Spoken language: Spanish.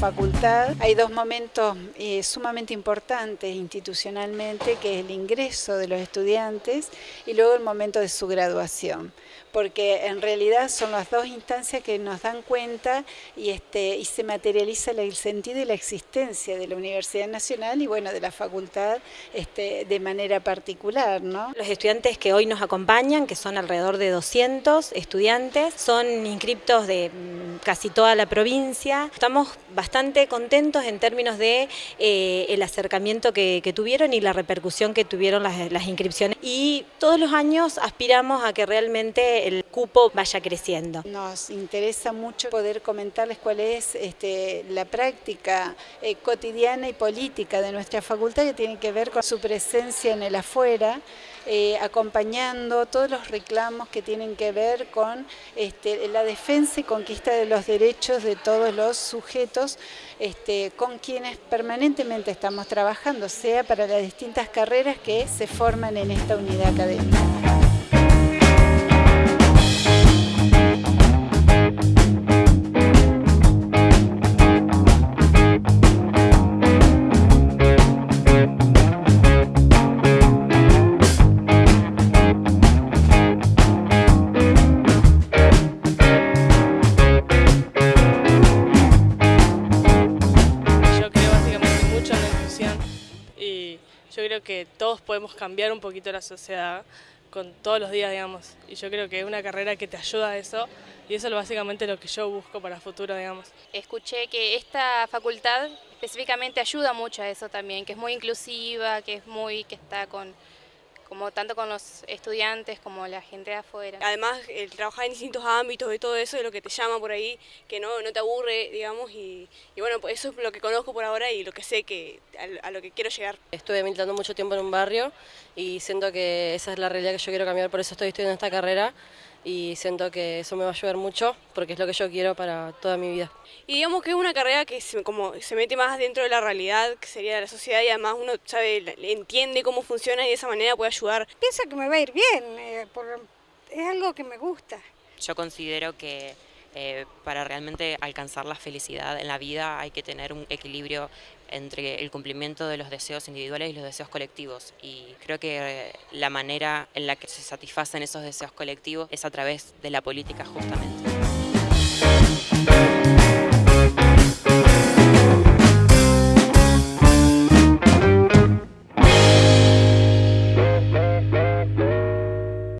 facultad. Hay dos momentos eh, sumamente importantes institucionalmente, que es el ingreso de los estudiantes y luego el momento de su graduación porque en realidad son las dos instancias que nos dan cuenta y, este, y se materializa el sentido y la existencia de la Universidad Nacional y bueno, de la facultad este, de manera particular. ¿no? Los estudiantes que hoy nos acompañan, que son alrededor de 200 estudiantes, son inscriptos de casi toda la provincia. Estamos bastante contentos en términos de eh, el acercamiento que, tuvieron y la repercusión que tuvieron las, inscripciones. Y todos los años aspiramos a que realmente el cupo vaya creciendo. Nos interesa mucho poder comentarles cuál es este, la práctica eh, cotidiana y política de nuestra facultad que tiene que ver con su presencia en el afuera, eh, acompañando todos los reclamos que tienen que ver con este, la defensa y conquista de los derechos de todos los sujetos este, con quienes permanentemente estamos trabajando, sea para las distintas carreras que se forman en esta unidad académica. Yo creo que todos podemos cambiar un poquito la sociedad con todos los días, digamos. Y yo creo que es una carrera que te ayuda a eso y eso es básicamente lo que yo busco para el futuro, digamos. Escuché que esta facultad específicamente ayuda mucho a eso también, que es muy inclusiva, que es muy, que está con como tanto con los estudiantes como la gente de afuera. Además, el trabajar en distintos ámbitos y todo eso es lo que te llama por ahí, que no, no te aburre, digamos, y, bueno, pues eso es lo que conozco por ahora y lo que sé que a, lo que quiero llegar. Estuve militando mucho tiempo en un barrio y siento que esa es la realidad que yo quiero cambiar, por eso estoy estudiando esta carrera y siento que eso me va a ayudar mucho porque es lo que yo quiero para toda mi vida. Y digamos que es una carrera que se, como se mete más dentro de la realidad, que sería la sociedad, y además uno sabe, entiende cómo funciona y de esa manera puede ayudar. Pienso que me va a ir bien, eh, es algo que me gusta. Yo considero que eh, para realmente alcanzar la felicidad en la vida hay que tener un equilibrio entre el cumplimiento de los deseos individuales y los deseos colectivos y creo que eh, la manera en la que se satisfacen esos deseos colectivos es a través de la política justamente.